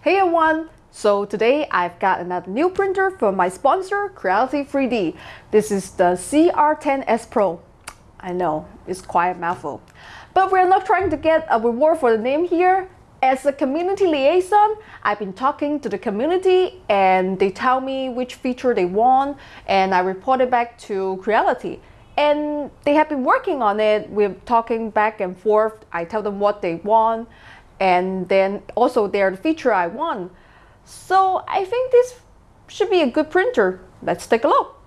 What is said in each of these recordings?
Hey everyone! So today I've got another new printer from my sponsor, Creality 3D. This is the CR10S Pro. I know, it's quite a mouthful. But we're not trying to get a reward for the name here. As a community liaison, I've been talking to the community and they tell me which feature they want and I report it back to Creality. And they have been working on it. We're talking back and forth. I tell them what they want and then also they're the feature I want. So I think this should be a good printer. Let's take a look.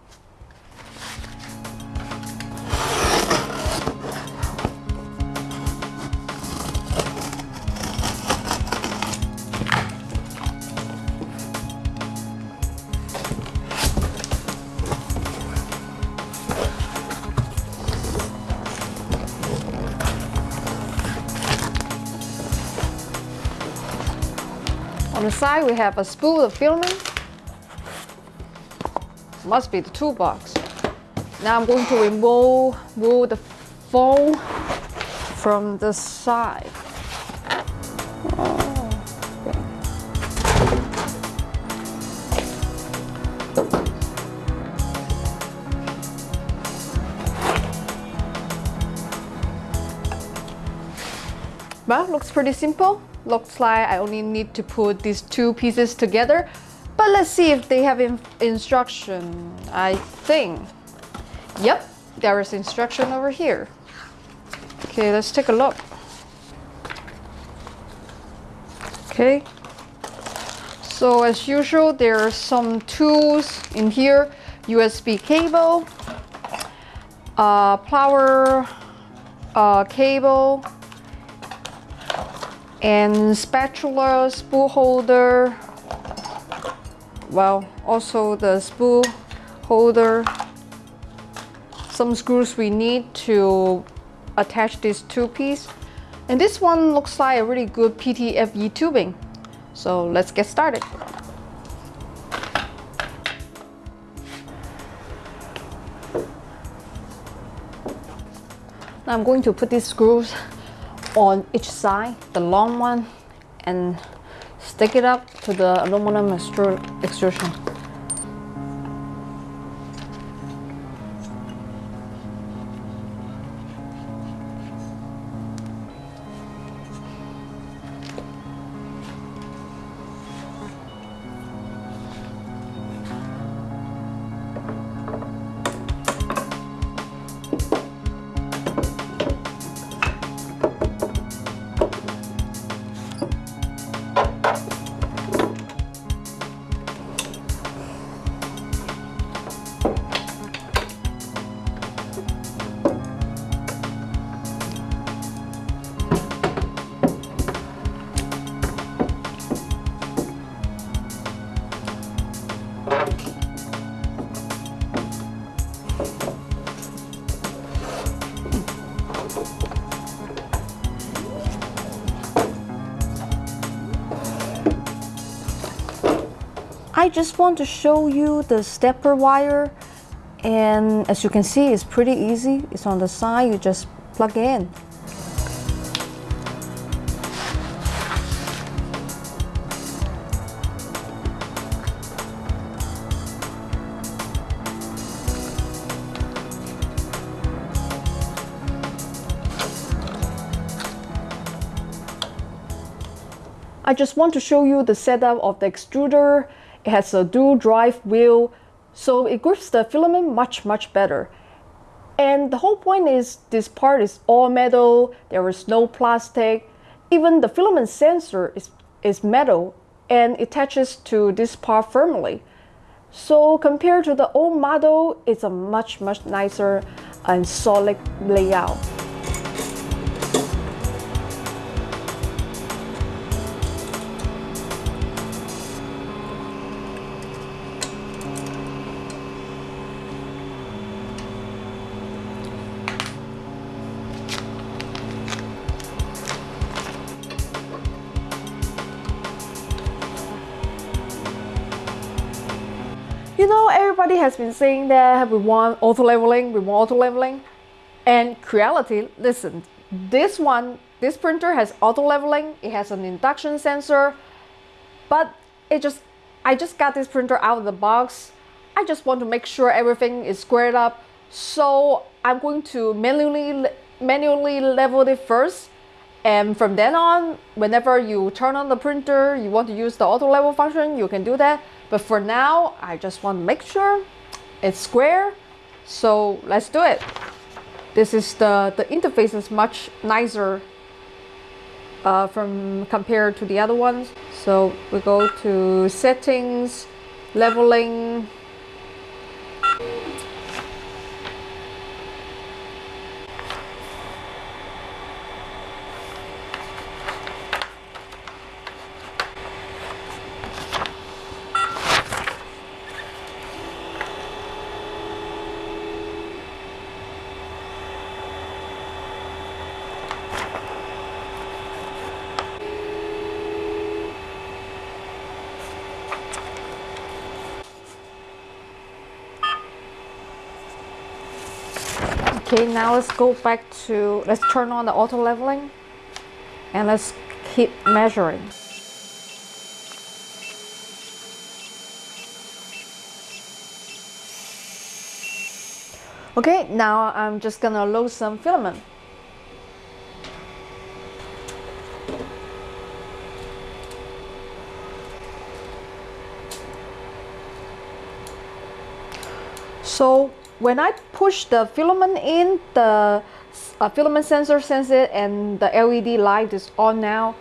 On the side, we have a spool of filament. Must be the toolbox. Now I'm going to remove, remove the foam from the side. Well, looks pretty simple. Looks like I only need to put these two pieces together. But let's see if they have in instruction. I think. Yep, there is instruction over here. Okay, let's take a look. Okay. So as usual, there are some tools in here. USB cable, uh, power uh, cable, and spatula spool holder well also the spool holder. Some screws we need to attach this two piece and this one looks like a really good PTFE tubing. So let's get started. Now I'm going to put these screws on each side, the long one, and stick it up to the aluminum extrusion. I just want to show you the stepper wire and as you can see it's pretty easy. It's on the side you just plug in. I just want to show you the setup of the extruder it has a dual drive wheel, so it grips the filament much, much better. And the whole point is this part is all metal, there is no plastic. Even the filament sensor is, is metal and attaches to this part firmly. So compared to the old model, it's a much, much nicer and solid layout. You know, everybody has been saying that we want auto leveling, we want auto leveling. And Creality, listen, this one, this printer has auto leveling, it has an induction sensor, but it just I just got this printer out of the box. I just want to make sure everything is squared up. So I'm going to manually manually level it first and from then on whenever you turn on the printer you want to use the auto level function you can do that. But for now I just want to make sure it's square. So let's do it. This is the the interface is much nicer uh, from compared to the other ones. So we go to settings leveling Okay, now let's go back to, let's turn on the auto leveling and let's keep measuring. Okay, now I'm just gonna load some filament. So when I push the filament in, the uh, filament sensor senses it and the LED light is on now.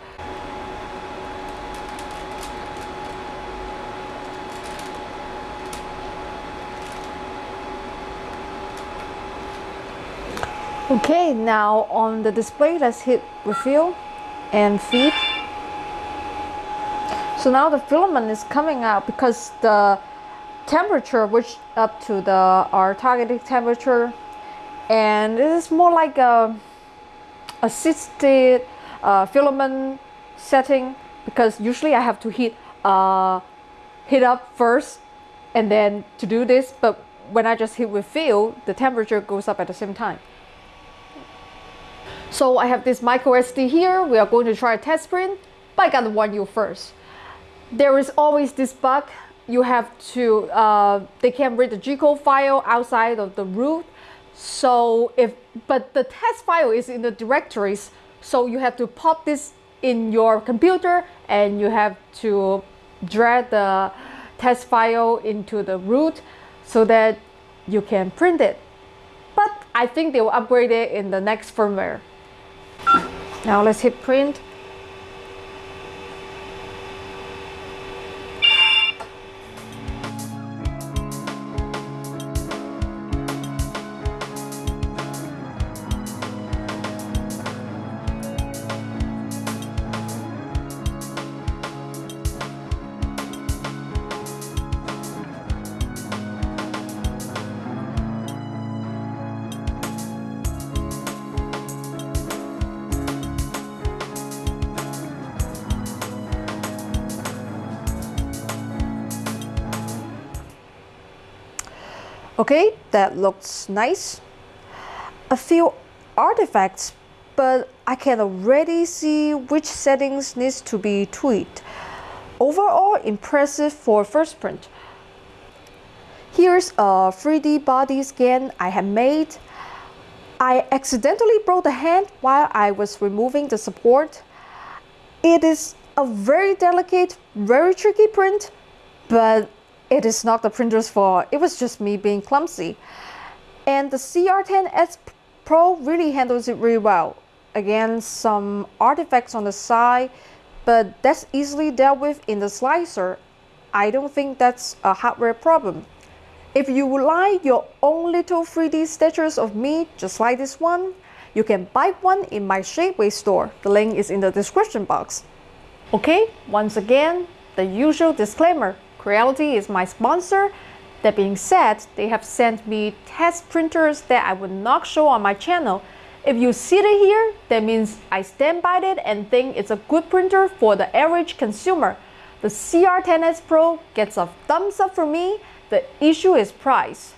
Okay, now on the display, let's hit refill and feed. So now the filament is coming out because the temperature which up to the our targeted temperature. And it is more like a assisted uh, filament setting because usually I have to heat uh, heat up first and then to do this but when I just hit refill the temperature goes up at the same time. So I have this micro SD here. We are going to try a test print. But I gotta warn you first. There is always this bug you have to, uh, they can't read the G-code file outside of the root. So if, but the test file is in the directories. So you have to pop this in your computer and you have to drag the test file into the root so that you can print it. But I think they will upgrade it in the next firmware. Now let's hit print. Okay, that looks nice. A few artifacts, but I can already see which settings needs to be tweaked. Overall impressive for first print. Here's a 3D body scan I have made. I accidentally broke the hand while I was removing the support. It is a very delicate, very tricky print, but it is not the printer's fault. It was just me being clumsy. And the CR10S Pro really handles it really well. Again, some artifacts on the side, but that's easily dealt with in the slicer. I don't think that's a hardware problem. If you would like your own little 3D statues of me, just like this one, you can buy one in my Shapeways store. The link is in the description box. Okay, once again, the usual disclaimer. Creality is my sponsor. That being said, they have sent me test printers that I would not show on my channel. If you see it here, that means I stand by it and think it's a good printer for the average consumer. The CR10S Pro gets a thumbs up for me. The issue is price.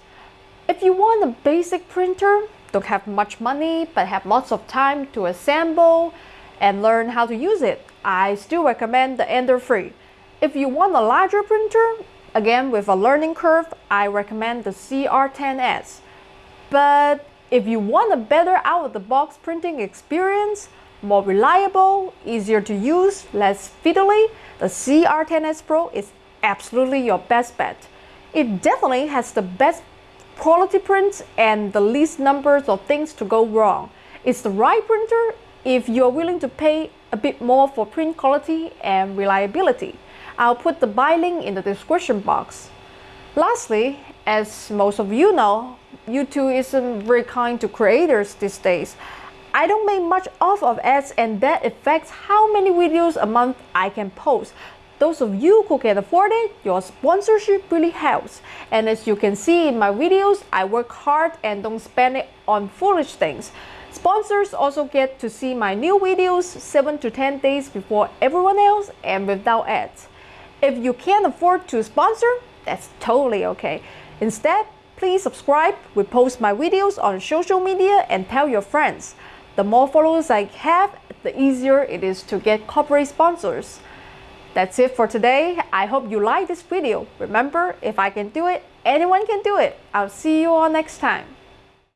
If you want a basic printer, don't have much money but have lots of time to assemble and learn how to use it, I still recommend the Ender 3. If you want a larger printer, again with a learning curve, I recommend the CR10S. But if you want a better out-of-the-box printing experience, more reliable, easier to use, less fiddly, the CR10S Pro is absolutely your best bet. It definitely has the best quality prints and the least numbers of things to go wrong. It's the right printer if you're willing to pay a bit more for print quality and reliability. I'll put the buy link in the description box. Lastly, as most of you know, YouTube isn't very kind to creators these days. I don't make much off of ads and that affects how many videos a month I can post. Those of you who can afford it, your sponsorship really helps. And as you can see in my videos, I work hard and don't spend it on foolish things. Sponsors also get to see my new videos 7 to 10 days before everyone else and without ads. If you can't afford to sponsor, that's totally okay. Instead, please subscribe, repost my videos on social media and tell your friends. The more followers I have, the easier it is to get corporate sponsors. That's it for today. I hope you like this video. Remember, if I can do it, anyone can do it. I'll see you all next time.